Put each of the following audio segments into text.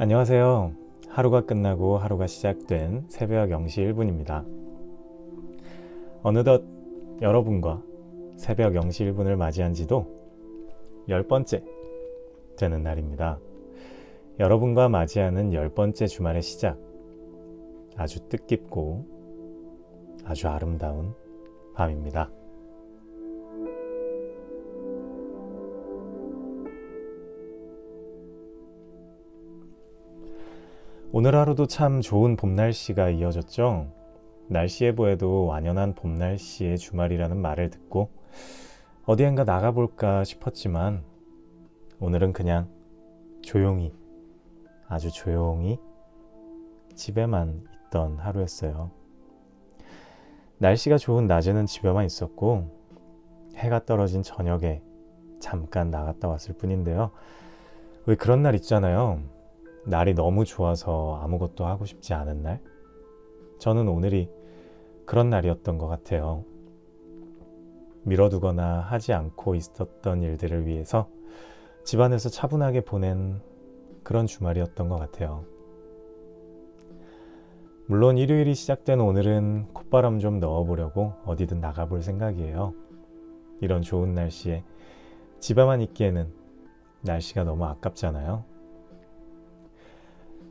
안녕하세요. 하루가 끝나고 하루가 시작된 새벽 0시 1분입니다. 어느덧 여러분과 새벽 0시 1분을 맞이한 지도 열 번째 되는 날입니다. 여러분과 맞이하는 열 번째 주말의 시작. 아주 뜻깊고 아주 아름다운 밤입니다. 오늘 하루도 참 좋은 봄 날씨가 이어졌죠. 날씨 예보에도 완연한 봄 날씨의 주말이라는 말을 듣고 어디엔가 나가볼까 싶었지만 오늘은 그냥 조용히 아주 조용히 집에만 있던 하루였어요. 날씨가 좋은 낮에는 집에만 있었고 해가 떨어진 저녁에 잠깐 나갔다 왔을 뿐인데요. 왜 그런 날 있잖아요. 날이 너무 좋아서 아무것도 하고 싶지 않은 날? 저는 오늘이 그런 날이었던 것 같아요. 미뤄두거나 하지 않고 있었던 일들을 위해서 집안에서 차분하게 보낸 그런 주말이었던 것 같아요. 물론 일요일이 시작된 오늘은 콧바람 좀 넣어보려고 어디든 나가볼 생각이에요. 이런 좋은 날씨에 집에만 있기에는 날씨가 너무 아깝잖아요.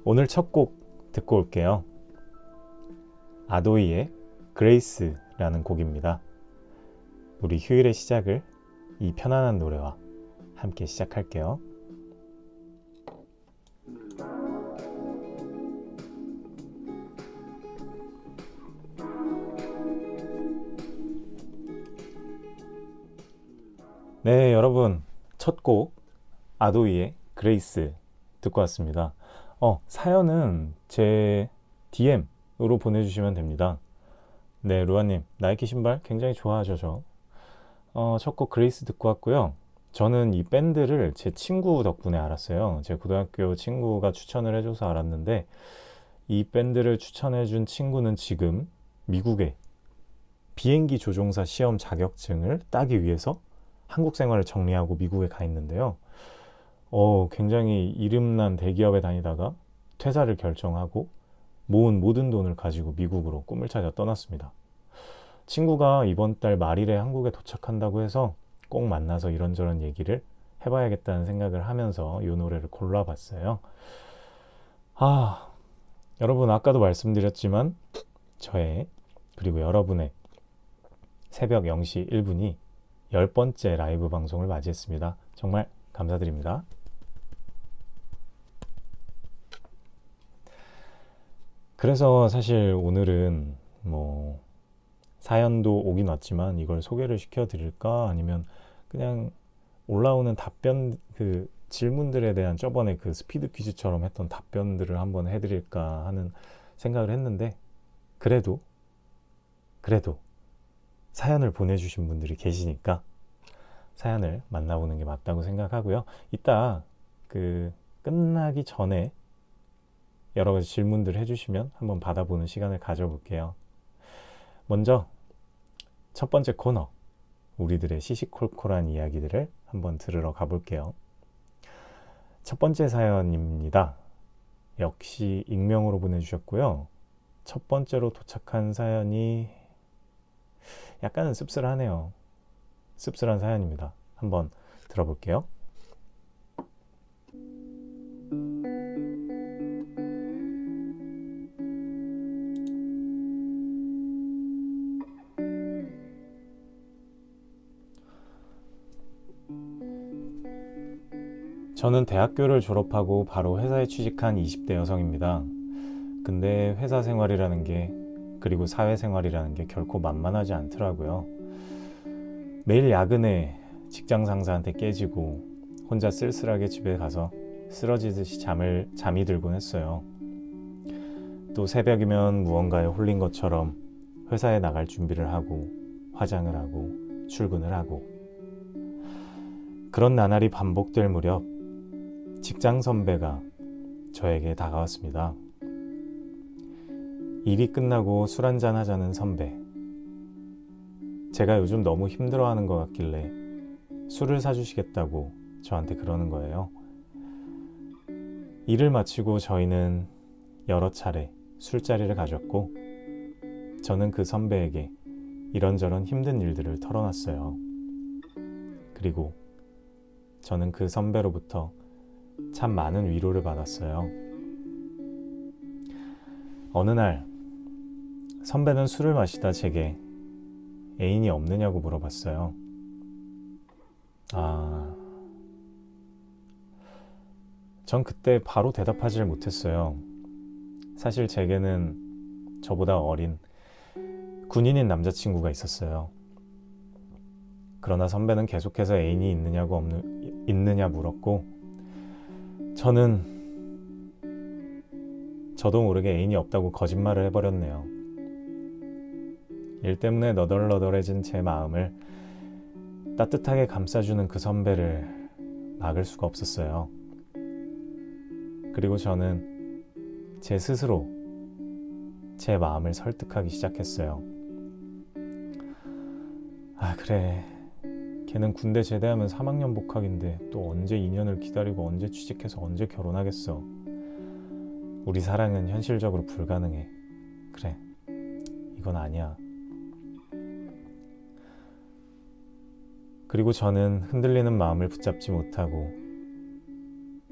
오늘 첫 곡 듣고 올게요. 아도이의 그레이스라는 곡입니다. 우리 휴일의 시작을 이 편안한 노래와 함께 시작할게요. 네, 여러분. 첫 곡 아도이의 Grace 듣고 왔습니다. 어, 사연은 제 DM으로 보내주시면 됩니다. 네, 루아님, 나이키 신발 굉장히 좋아하죠, 저. 어, 첫곡 Grace 듣고 왔고요. 저는 이 밴드를 제 친구 덕분에 알았어요. 제 고등학교 친구가 추천을 해줘서 알았는데, 이 밴드를 추천해준 친구는 지금 미국에 비행기 조종사 시험 자격증을 따기 위해서 한국 생활을 정리하고 미국에 가 있는데요. 어, 굉장히 이름난 대기업에 다니다가 퇴사를 결정하고 모은 모든 돈을 가지고 미국으로 꿈을 찾아 떠났습니다. 친구가 이번 달 말일에 한국에 도착한다고 해서 꼭 만나서 이런저런 얘기를 해봐야겠다는 생각을 하면서 이 노래를 골라봤어요. 아, 여러분 아까도 말씀드렸지만 저의 그리고 여러분의 새벽 0시 1분이 열 번째 라이브 방송을 맞이했습니다. 정말 감사드립니다. 그래서 사실 오늘은 뭐 사연도 오긴 왔지만 이걸 소개를 시켜 드릴까 아니면 그냥 올라오는 답변 그 질문들에 대한 저번에 그 스피드 퀴즈처럼 했던 답변들을 한번 해드릴까 하는 생각을 했는데 그래도 그래도 사연을 보내주신 분들이 계시니까 사연을 만나보는 게 맞다고 생각하고요. 이따 그 끝나기 전에 여러 가지 질문들 해주시면 한번 받아보는 시간을 가져볼게요. 먼저 첫 번째 코너, 우리들의 시시콜콜한 이야기들을 한번 들으러 가볼게요. 첫 번째 사연입니다. 역시 익명으로 보내주셨고요. 첫 번째로 도착한 사연이 약간은 씁쓸하네요. 씁쓸한 사연입니다. 한번 들어볼게요. 저는 대학교를 졸업하고 바로 회사에 취직한 20대 여성입니다. 근데 회사 생활이라는 게 그리고 사회생활이라는 게 결코 만만하지 않더라고요. 매일 야근에 직장 상사한테 깨지고 혼자 쓸쓸하게 집에 가서 쓰러지듯이 잠을 잠이 들곤 했어요. 또 새벽이면 무언가에 홀린 것처럼 회사에 나갈 준비를 하고 화장을 하고 출근을 하고 그런 나날이 반복될 무렵 직장 선배가 저에게 다가왔습니다. 일이 끝나고 술 한잔 하자는 선배. 제가 요즘 너무 힘들어하는 것 같길래 술을 사주시겠다고 저한테 그러는 거예요. 일을 마치고 저희는 여러 차례 술자리를 가졌고 저는 그 선배에게 이런저런 힘든 일들을 털어놨어요. 그리고 저는 그 선배로부터 참 많은 위로를 받았어요. 어느 날 선배는 술을 마시다 제게 애인이 없느냐고 물어봤어요. 아, 전 그때 바로 대답하지를 못했어요. 사실 제게는 저보다 어린 군인인 남자친구가 있었어요. 그러나 선배는 계속해서 애인이 있느냐고 없느, 있느냐 물었고, 저는 저도 모르게 애인이 없다고 거짓말을 해버렸네요. 일 때문에 너덜너덜해진 제 마음을 따뜻하게 감싸주는 그 선배를 막을 수가 없었어요. 그리고 저는 제 스스로 제 마음을 설득하기 시작했어요. 아, 그래. 걔는 군대 제대하면 3학년 복학인데 또 언제 2년을 기다리고 언제 취직해서 언제 결혼하겠어. 우리 사랑은 현실적으로 불가능해. 그래. 이건 아니야. 그리고 저는 흔들리는 마음을 붙잡지 못하고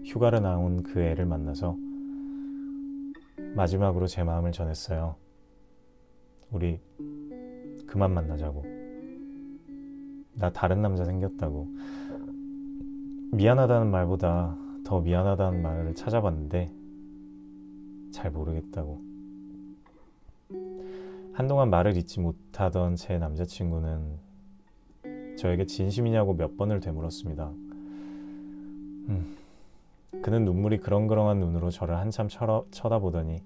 휴가를 나온 그 애를 만나서 마지막으로 제 마음을 전했어요. 우리 그만 만나자고. 나 다른 남자 생겼다고. 미안하다는 말보다 더 미안하다는 말을 찾아봤는데 잘 모르겠다고. 한동안 말을 잇지 못하던 제 남자친구는 저에게 진심이냐고 몇 번을 되물었습니다. 음, 그는 눈물이 그렁그렁한 눈으로 저를 한참 쳐다보더니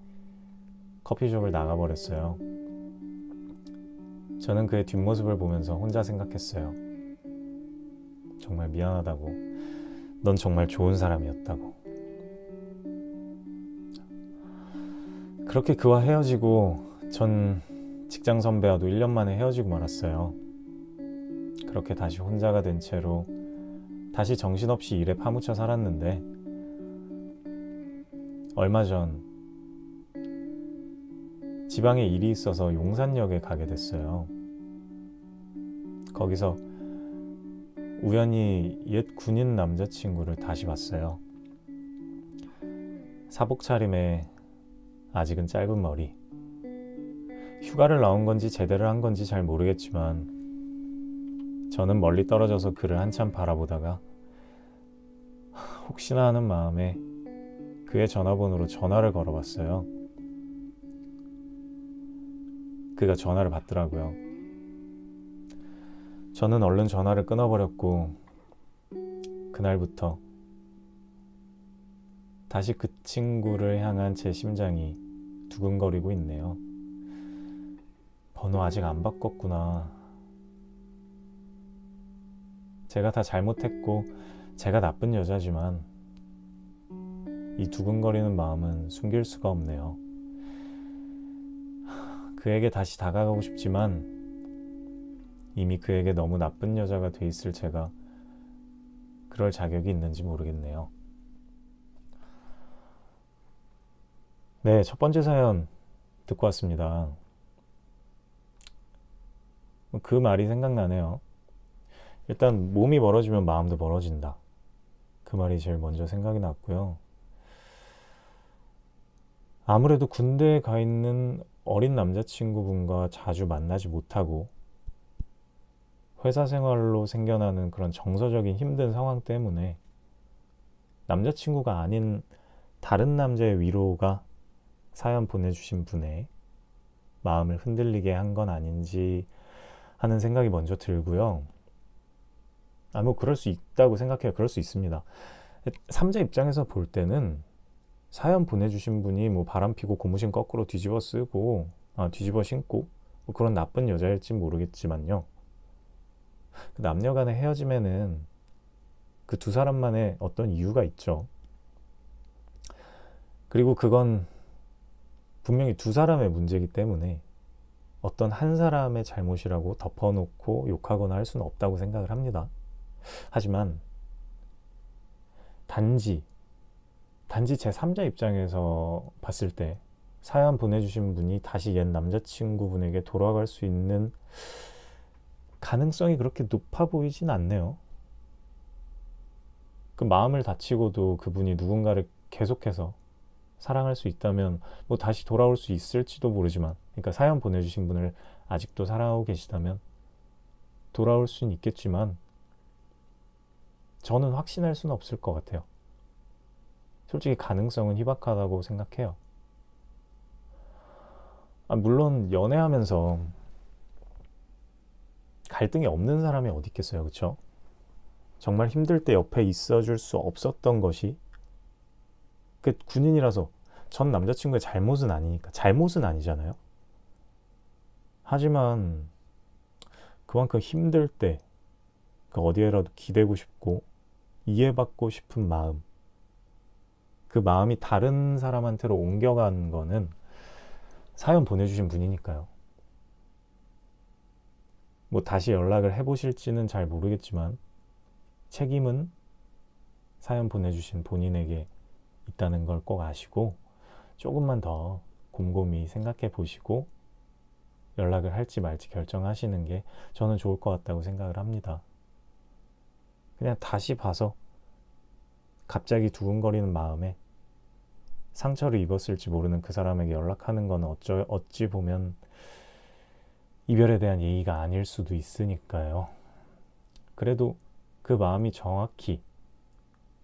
커피숍을 나가버렸어요. 저는 그의 뒷모습을 보면서 혼자 생각했어요. 정말 미안하다고. 넌 정말 좋은 사람이었다고. 그렇게 그와 헤어지고 전 직장 선배와도 1년 만에 헤어지고 말았어요. 그렇게 다시 혼자가 된 채로 다시 정신없이 일에 파묻혀 살았는데 얼마 전 지방에 일이 있어서 용산역에 가게 됐어요. 거기서 우연히 옛 군인 남자친구를 다시 봤어요. 사복 차림에 아직은 짧은 머리. 휴가를 나온 건지 제대로 한 건지 잘 모르겠지만 저는 멀리 떨어져서 그를 한참 바라보다가 혹시나 하는 마음에 그의 전화번호로 전화를 걸어봤어요. 그가 전화를 받더라고요. 저는 얼른 전화를 끊어버렸고 그날부터 다시 그 친구를 향한 제 심장이 두근거리고 있네요. 번호 아직 안 바꿨구나. 제가 다 잘못했고 제가 나쁜 여자지만 이 두근거리는 마음은 숨길 수가 없네요. 그에게 다시 다가가고 싶지만 이미 그에게 너무 나쁜 여자가 돼 있을 제가 그럴 자격이 있는지 모르겠네요. 네, 첫 번째 사연 듣고 왔습니다. 그 말이 생각나네요. 일단 몸이 멀어지면 마음도 멀어진다. 그 말이 제일 먼저 생각이 났고요. 아무래도 군대에 가 있는 어린 남자친구분과 자주 만나지 못하고 회사 생활로 생겨나는 그런 정서적인 힘든 상황 때문에 남자친구가 아닌 다른 남자의 위로가 사연 보내주신 분의 마음을 흔들리게 한 건 아닌지 하는 생각이 먼저 들고요. 아, 뭐 그럴 수 있다고 생각해요. 그럴 수 있습니다. 삼자 입장에서 볼 때는 사연 보내주신 분이 뭐 바람 피고 고무신 거꾸로 뒤집어 쓰고 아, 뒤집어 신고 뭐 그런 나쁜 여자일지 모르겠지만요. 그 남녀 간의 헤어짐에는 그 두 사람만의 어떤 이유가 있죠. 그리고 그건 분명히 두 사람의 문제이기 때문에 어떤 한 사람의 잘못이라고 덮어놓고 욕하거나 할 수는 없다고 생각을 합니다. 하지만 단지 단지 제 3자 입장에서 봤을 때 사연 보내주신 분이 다시 옛 남자친구분에게 돌아갈 수 있는 가능성이 그렇게 높아 보이진 않네요. 그 마음을 다치고도 그분이 누군가를 계속해서 사랑할 수 있다면 뭐 다시 돌아올 수 있을지도 모르지만 그러니까 사연 보내주신 분을 아직도 사랑하고 계시다면 돌아올 수는 있겠지만 저는 확신할 수는 없을 것 같아요. 솔직히 가능성은 희박하다고 생각해요. 아, 물론 연애하면서 갈등이 없는 사람이 어디 있겠어요, 그렇죠? 정말 힘들 때 옆에 있어줄 수 없었던 것이 그 군인이라서 전 남자친구의 잘못은 아니니까 잘못은 아니잖아요. 하지만 그만큼 힘들 때 그 어디에라도 기대고 싶고 이해받고 싶은 마음 그 마음이 다른 사람한테로 옮겨간 거는 사연 보내주신 분이니까요. 뭐 다시 연락을 해보실지는 잘 모르겠지만 책임은 사연 보내주신 본인에게 있다는 걸 꼭 아시고 조금만 더 곰곰이 생각해 보시고 연락을 할지 말지 결정하시는 게 저는 좋을 것 같다고 생각을 합니다. 그냥 다시 봐서 갑자기 두근거리는 마음에 상처를 입었을지 모르는 그 사람에게 연락하는 건 어쩌, 어찌 보면 이별에 대한 예의가 아닐 수도 있으니까요. 그래도 그 마음이 정확히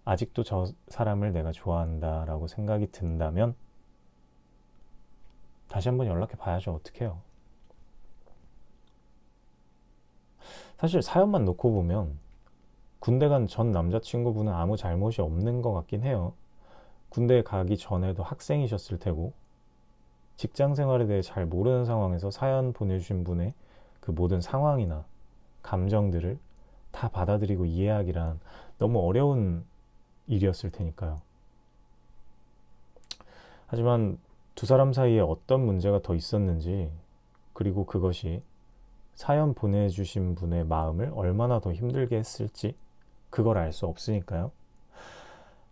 아직도 저 사람을 내가 좋아한다라고 생각이 든다면 다시 한번 연락해 봐야죠. 어떡해요. 사실 사연만 놓고 보면 군대 간 전 남자친구분은 아무 잘못이 없는 것 같긴 해요. 군대 가기 전에도 학생이셨을 테고 직장 생활에 대해 잘 모르는 상황에서 사연 보내주신 분의 그 모든 상황이나 감정들을 다 받아들이고 이해하기란 너무 어려운 일이었을 테니까요. 하지만 두 사람 사이에 어떤 문제가 더 있었는지 그리고 그것이 사연 보내주신 분의 마음을 얼마나 더 힘들게 했을지 그걸 알 수 없으니까요.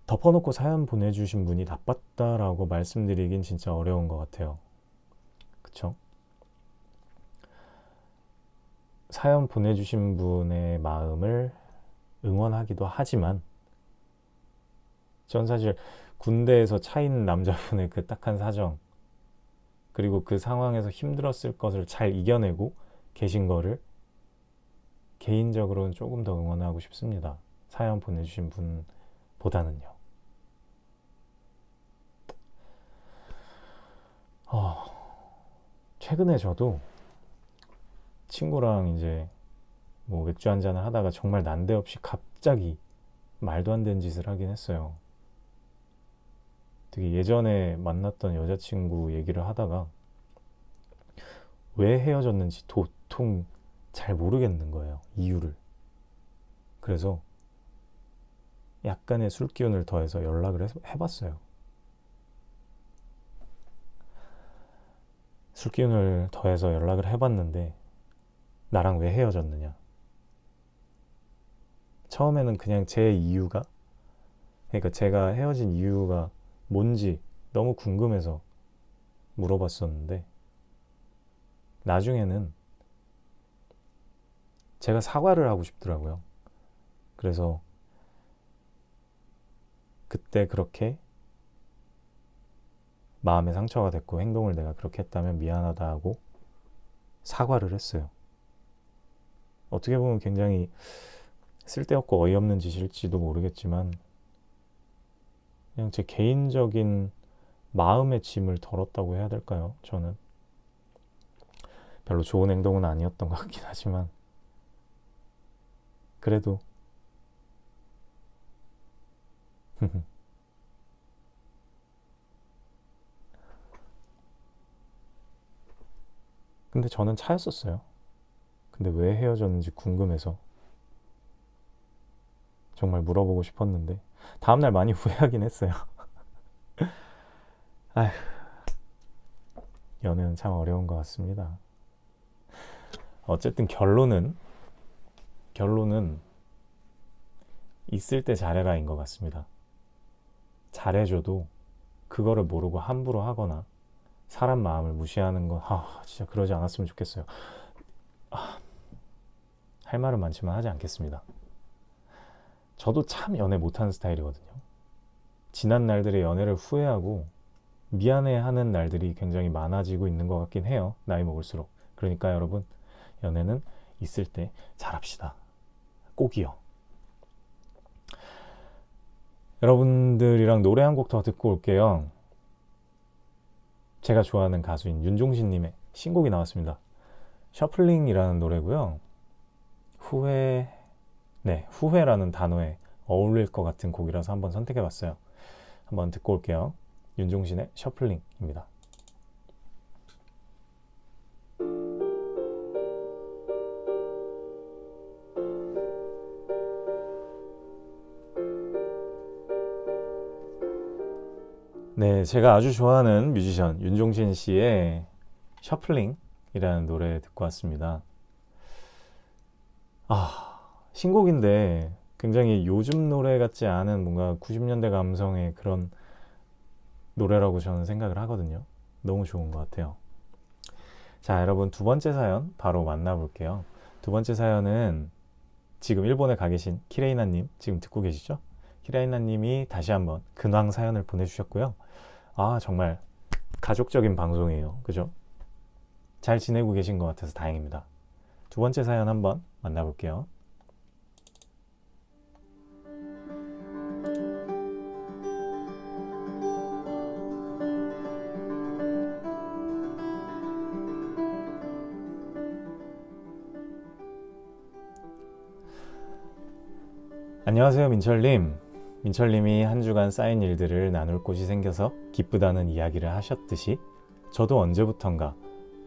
덮어놓고 사연 보내주신 분이 나빴다라고 말씀드리긴 진짜 어려운 것 같아요. 그쵸? 사연 보내주신 분의 마음을 응원하기도 하지만 전 사실 군대에서 차인 남자분의 그 딱한 사정 그리고 그 상황에서 힘들었을 것을 잘 이겨내고 계신 거를 개인적으로는 조금 더 응원하고 싶습니다. 사연 보내주신 분보다는요. 어, 최근에 저도 친구랑 이제 뭐 맥주 한 잔을 하다가 정말 난데없이 갑자기 말도 안 되는 짓을 하긴 했어요. 되게 예전에 만났던 여자친구 얘기를 하다가 왜 헤어졌는지 도통 잘 모르겠는 거예요. 이유를. 그래서 약간의 술 기운을 더해서 연락을 해봤어요. 술 기운을 더해서 연락을 해봤는데 나랑 왜 헤어졌느냐? 처음에는 그냥 제 이유가 그러니까 제가 헤어진 이유가 뭔지 너무 궁금해서 물어봤었는데 나중에는 제가 사과를 하고 싶더라고요. 그래서 그때 그렇게 마음에 상처가 됐고 행동을 내가 그렇게 했다면 미안하다 하고 사과를 했어요. 어떻게 보면 굉장히 쓸데없고 어이없는 짓일지도 모르겠지만 그냥 제 개인적인 마음의 짐을 덜었다고 해야 될까요? 저는 별로 좋은 행동은 아니었던 것 같긴 하지만 그래도 근데 저는 차였었어요. 근데 왜 헤어졌는지 궁금해서 정말 물어보고 싶었는데 다음날 많이 후회하긴 했어요. 아휴, 연애는 참 어려운 것 같습니다. 어쨌든 결론은 결론은 있을 때 잘해라인 것 같습니다. 잘해줘도 그거를 모르고 함부로 하거나 사람 마음을 무시하는 거, 아, 진짜 그러지 않았으면 좋겠어요. 아, 할 말은 많지만 하지 않겠습니다. 저도 참 연애 못하는 스타일이거든요. 지난 날들의 연애를 후회하고 미안해하는 날들이 굉장히 많아지고 있는 것 같긴 해요. 나이 먹을수록. 그러니까 여러분, 연애는 있을 때 잘합시다. 꼭이요. 여러분들이랑 노래 한 곡 더 듣고 올게요. 제가 좋아하는 가수인 윤종신님의 신곡이 나왔습니다. 셔플링이라는 노래고요. 후회, 네, 후회라는 단어에 어울릴 것 같은 곡이라서 한번 선택해 봤어요. 한번 듣고 올게요. 윤종신의 셔플링입니다. 네, 제가 아주 좋아하는 뮤지션 윤종신 씨의 셔플링이라는 노래 듣고 왔습니다. 아, 신곡인데 굉장히 요즘 노래 같지 않은 뭔가 90년대 감성의 그런 노래라고 저는 생각을 하거든요. 너무 좋은 것 같아요. 자, 여러분 두 번째 사연 바로 만나볼게요. 두 번째 사연은 지금 일본에 가 계신 키레이나님 지금 듣고 계시죠? 키레이나님이 다시 한번 근황 사연을 보내주셨고요. 아, 정말 가족적인 방송이에요. 그죠? 잘 지내고 계신 것 같아서 다행입니다. 두 번째 사연 한번 만나볼게요. 안녕하세요, 민철님. 민철님이 한 주간 쌓인 일들을 나눌 곳이 생겨서 기쁘다는 이야기를 하셨듯이 저도 언제부턴가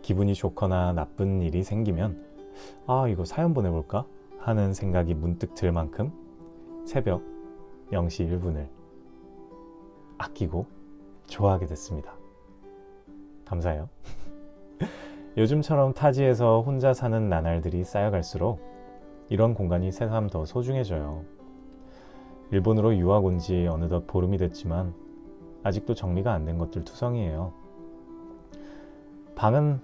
기분이 좋거나 나쁜 일이 생기면 아, 이거 사연 보내볼까? 하는 생각이 문득 들 만큼 새벽 0시 1분을 아끼고 좋아하게 됐습니다. 감사해요. 요즘처럼 타지에서 혼자 사는 나날들이 쌓여갈수록 이런 공간이 새삼 더 소중해져요. 일본으로 유학 온 지 어느덧 보름이 됐지만 아직도 정리가 안 된 것들 투성이에요. 방은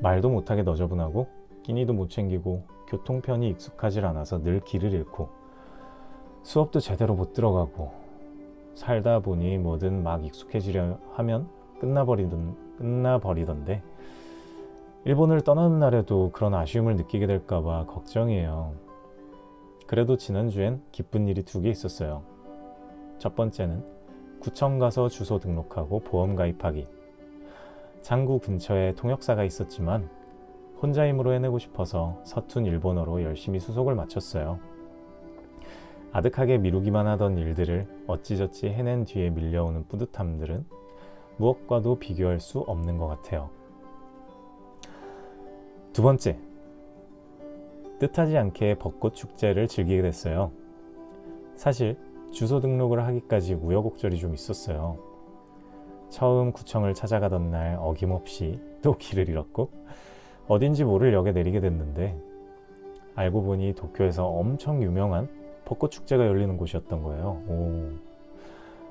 말도 못하게 너저분하고 끼니도 못 챙기고 교통편이 익숙하질 않아서 늘 길을 잃고 수업도 제대로 못 들어가고 살다 보니 뭐든 막 익숙해지려 하면 끝나버리던, 끝나버리던데 일본을 떠나는 날에도 그런 아쉬움을 느끼게 될까봐 걱정이에요. 그래도 지난주엔 기쁜 일이 두 개 있었어요. 첫 번째는 구청 가서 주소 등록하고 보험 가입하기. 장구 근처에 통역사가 있었지만 혼자 힘으로 해내고 싶어서 서툰 일본어로 열심히 수속을 마쳤어요. 아득하게 미루기만 하던 일들을 어찌저찌 해낸 뒤에 밀려오는 뿌듯함들은 무엇과도 비교할 수 없는 것 같아요. 두 번째, 뜻하지 않게 벚꽃 축제를 즐기게 됐어요. 사실 주소 등록을 하기까지 우여곡절이 좀 있었어요. 처음 구청을 찾아가던 날 어김없이 또 길을 잃었고 어딘지 모를 역에 내리게 됐는데 알고 보니 도쿄에서 엄청 유명한 벚꽃 축제가 열리는 곳이었던 거예요. 오.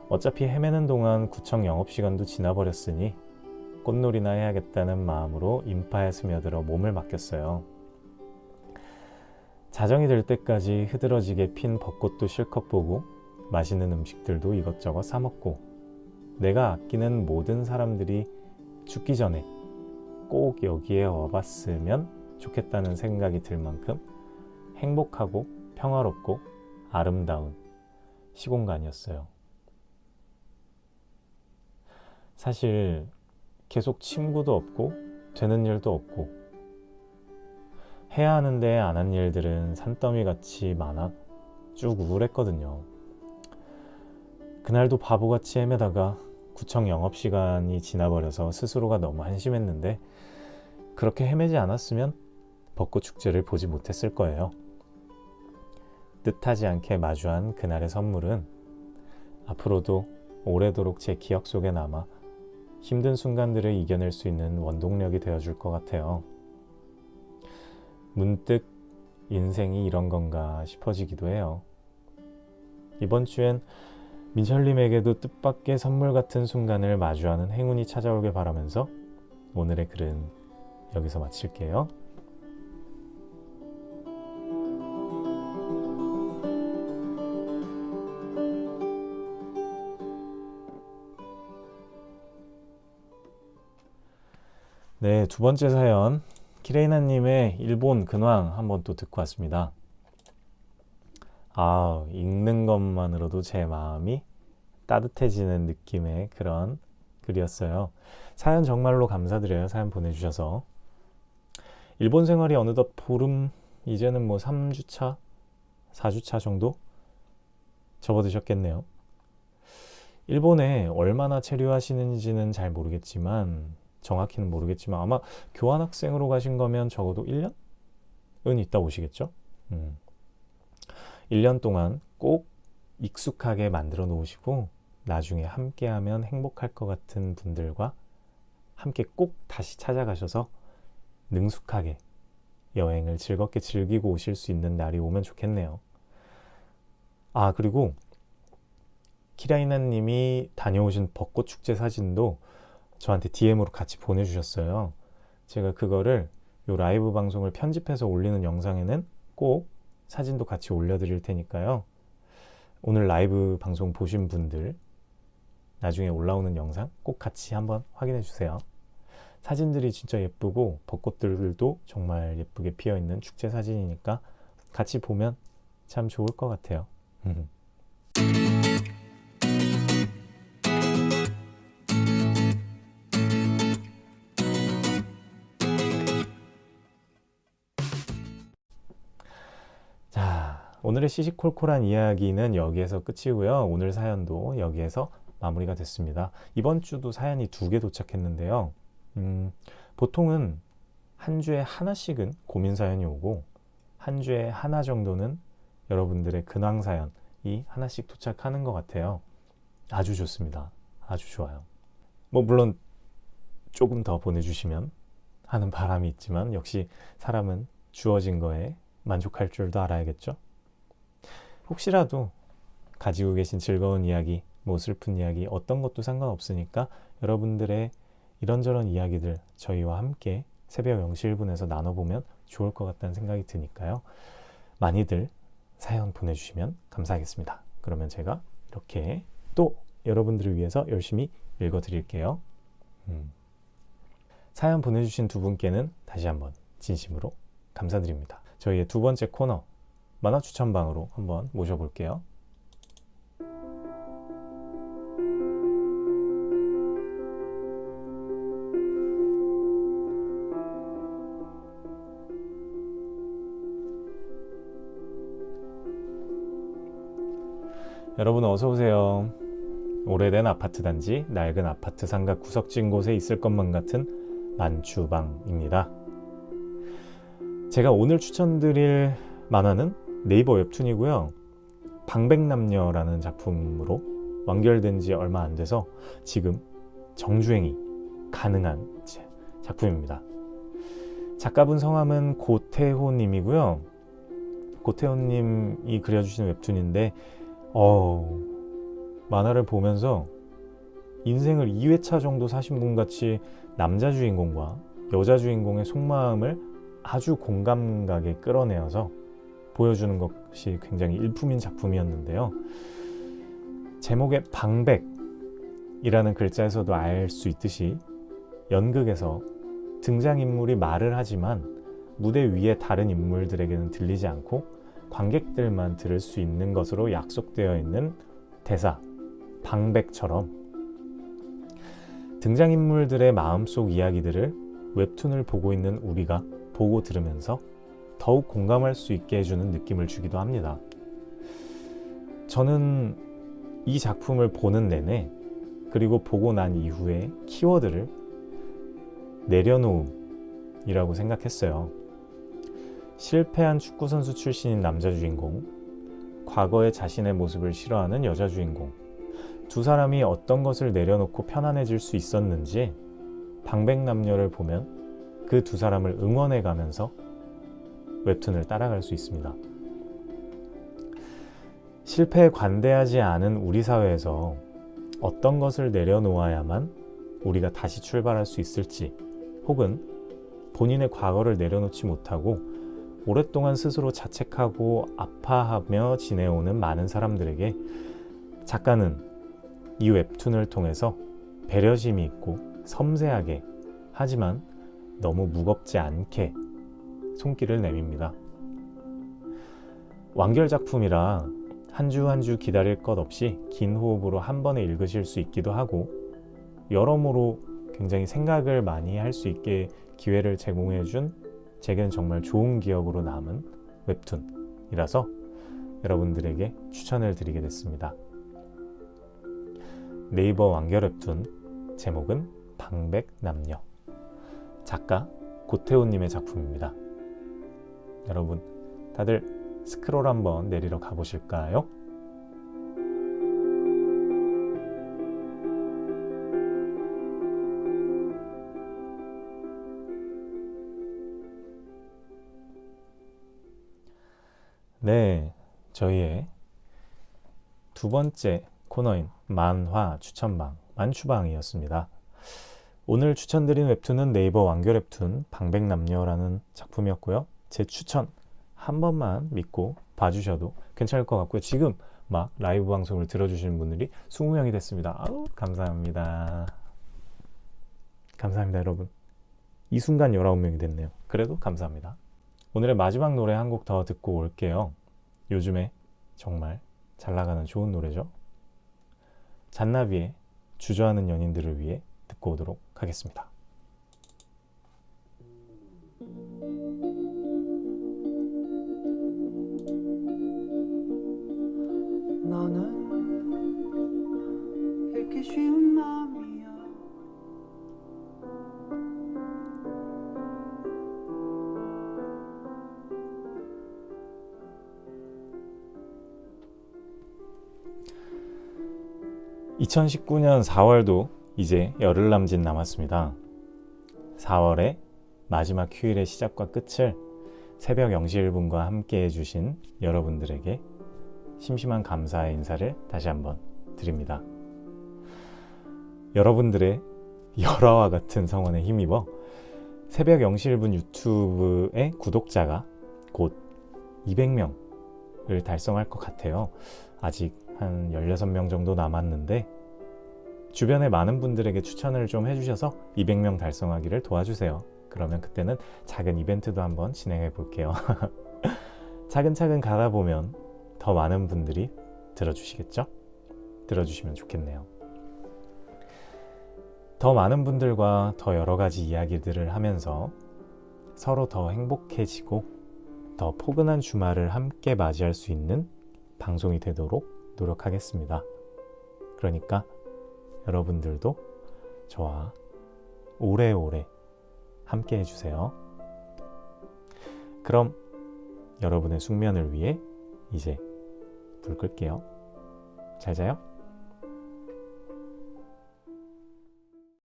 어차피 헤매는 동안 구청 영업시간도 지나버렸으니 꽃놀이나 해야겠다는 마음으로 인파에 스며들어 몸을 맡겼어요. 자정이 될 때까지 흐드러지게 핀 벚꽃도 실컷 보고 맛있는 음식들도 이것저것 사 먹고 내가 아끼는 모든 사람들이 죽기 전에 꼭 여기에 와봤으면 좋겠다는 생각이 들 만큼 행복하고 평화롭고 아름다운 시공간이었어요. 사실 계속 친구도 없고 되는 일도 없고 해야 하는데 안 한 일들은 산더미 같이 많아 쭉 우울했거든요. 그날도 바보같이 헤매다가 구청 영업시간이 지나버려서 스스로가 너무 한심했는데 그렇게 헤매지 않았으면 벚꽃 축제를 보지 못했을 거예요. 뜻하지 않게 마주한 그날의 선물은 앞으로도 오래도록 제 기억 속에 남아 힘든 순간들을 이겨낼 수 있는 원동력이 되어줄 것 같아요. 문득 인생이 이런 건가 싶어지기도 해요. 이번 주엔 민철님에게도 뜻밖의 선물 같은 순간을 마주하는 행운이 찾아오길 바라면서 오늘의 글은 여기서 마칠게요. 네, 두 번째 사연 키레이나님의 일본 근황 한번 또 듣고 왔습니다. 아, 읽는 것만으로도 제 마음이 따뜻해지는 느낌의 그런 글이었어요. 사연 정말로 감사드려요. 사연 보내주셔서. 일본 생활이 어느덧 보름, 이제는 뭐 3주차, 4주차 정도 접어드셨겠네요. 일본에 얼마나 체류하시는지는 잘 모르겠지만, 정확히는 모르겠지만, 아마 교환학생으로 가신 거면 적어도 1년은 있다 오시겠죠? 음. 1년 동안 꼭 익숙하게 만들어 놓으시고 나중에 함께하면 행복할 것 같은 분들과 함께 꼭 다시 찾아가셔서 능숙하게 여행을 즐겁게 즐기고 오실 수 있는 날이 오면 좋겠네요. 아, 그리고 키라이나 님이 다녀오신 벚꽃 축제 사진도 저한테 DM으로 같이 보내주셨어요. 제가 그거를 요 라이브 방송을 편집해서 올리는 영상에는 꼭 사진도 같이 올려드릴 테니까요. 오늘 라이브 방송 보신 분들 나중에 올라오는 영상 꼭 같이 한번 확인해 주세요. 사진들이 진짜 예쁘고 벚꽃들도 정말 예쁘게 피어 있는 축제 사진이니까 같이 보면 참 좋을 것 같아요. 오늘의 시시콜콜한 이야기는 여기에서 끝이고요. 오늘 사연도 여기에서 마무리가 됐습니다. 이번 주도 사연이 두 개 도착했는데요. 음, 보통은 한 주에 하나씩은 고민 사연이 오고 한 주에 하나 정도는 여러분들의 근황 사연이 하나씩 도착하는 것 같아요. 아주 좋습니다. 아주 좋아요. 뭐 물론 조금 더 보내주시면 하는 바람이 있지만 역시 사람은 주어진 거에 만족할 줄도 알아야겠죠. 혹시라도 가지고 계신 즐거운 이야기, 뭐 슬픈 이야기, 어떤 것도 상관없으니까 여러분들의 이런저런 이야기들 저희와 함께 새벽 0시 1분에서 나눠보면 좋을 것 같다는 생각이 드니까요. 많이들 사연 보내주시면 감사하겠습니다. 그러면 제가 이렇게 또 여러분들을 위해서 열심히 읽어드릴게요. 음. 사연 보내주신 두 분께는 다시 한번 진심으로 감사드립니다. 저희의 두 번째 코너 만화 추천방으로 한번 모셔볼게요. 여러분 어서 오세요. 오래된 아파트 단지, 낡은 아파트 상가 구석진 곳에 있을 것만 같은 만추방입니다. 제가 오늘 추천드릴 만화는 네이버 웹툰이고요. 방백남녀라는 작품으로 완결된 지 얼마 안 돼서 지금 정주행이 가능한 작품입니다. 작가분 성함은 고태호님이고요. 고태호님이 그려주신 웹툰인데 어, 만화를 보면서 인생을 2회차 정도 사신 분 같이 남자 주인공과 여자 주인공의 속마음을 아주 공감가게 끌어내어서 보여주는 것이 굉장히 일품인 작품이었는데요. 제목의 방백이라는 글자에서도 알 수 있듯이 연극에서 등장인물이 말을 하지만 무대 위에 다른 인물들에게는 들리지 않고 관객들만 들을 수 있는 것으로 약속되어 있는 대사, 방백처럼 등장인물들의 마음속 이야기들을 웹툰을 보고 있는 우리가 보고 들으면서 더욱 공감할 수 있게 해주는 느낌을 주기도 합니다. 저는 이 작품을 보는 내내 그리고 보고 난 이후에 키워드를 내려놓음이라고 생각했어요. 실패한 축구선수 출신인 남자 주인공, 과거의 자신의 모습을 싫어하는 여자 주인공, 두 사람이 어떤 것을 내려놓고 편안해질 수 있었는지 방백남녀를 보면 그 두 사람을 응원해 가면서 웹툰을 따라갈 수 있습니다. 실패에 관대하지 않은 우리 사회에서 어떤 것을 내려놓아야만 우리가 다시 출발할 수 있을지 혹은 본인의 과거를 내려놓지 못하고 오랫동안 스스로 자책하고 아파하며 지내오는 많은 사람들에게 작가는 이 웹툰을 통해서 배려심이 있고 섬세하게 하지만 너무 무겁지 않게 손길을 내밉니다. 완결 작품이라 한 주 한 주 기다릴 것 없이 긴 호흡으로 한 번에 읽으실 수 있기도 하고 여러모로 굉장히 생각을 많이 할 수 있게 기회를 제공해 준 제게는 정말 좋은 기억으로 남은 웹툰이라서 여러분들에게 추천을 드리게 됐습니다. 네이버 완결 웹툰 제목은 방백남녀 작가 고태호님의 작품입니다. 여러분 다들 스크롤 한번 내리러 가보실까요? 네, 저희의 두 번째 코너인 만화 추천방, 만추방이었습니다. 오늘 추천드린 웹툰은 네이버 완결 웹툰 방백남녀라는 작품이었고요. 제 추천 한 번만 믿고 봐주셔도 괜찮을 것 같고요. 지금 막 라이브 방송을 들어주시는 분들이 20명이 됐습니다. 아우, 감사합니다. 감사합니다, 여러분. 이 순간 19명이 됐네요. 그래도 감사합니다. 오늘의 마지막 노래 한 곡 더 듣고 올게요. 요즘에 정말 잘 나가는 좋은 노래죠. 잔나비의 주저하는 연인들을 위해 듣고 오도록 하겠습니다. 너는 이렇게 쉬운 마음이야 (2019년 4월도) 이제 열흘 남짓 남았습니다. 4월의 마지막 휴일의 시작과 끝을 새벽 0시 1분과 함께 해주신 여러분들에게 심심한 감사의 인사를 다시 한번 드립니다. 여러분들의 열화와 같은 성원에 힘입어 새벽 0시 1분 유튜브의 구독자가 곧 200명을 달성할 것 같아요. 아직 한 16명 정도 남았는데 주변에 많은 분들에게 추천을 좀 해주셔서 200명 달성하기를 도와주세요. 그러면 그때는 작은 이벤트도 한번 진행해 볼게요. 차근차근 가다 보면 더 많은 분들이 들어주시겠죠? 들어주시면 좋겠네요. 더 많은 분들과 더 여러 가지 이야기들을 하면서 서로 더 행복해지고 더 포근한 주말을 함께 맞이할 수 있는 방송이 되도록 노력하겠습니다. 그러니까 여러분들도 저와 오래오래 함께 해주세요. 그럼 여러분의 숙면을 위해 이제 불 끌게요. 잘 자요.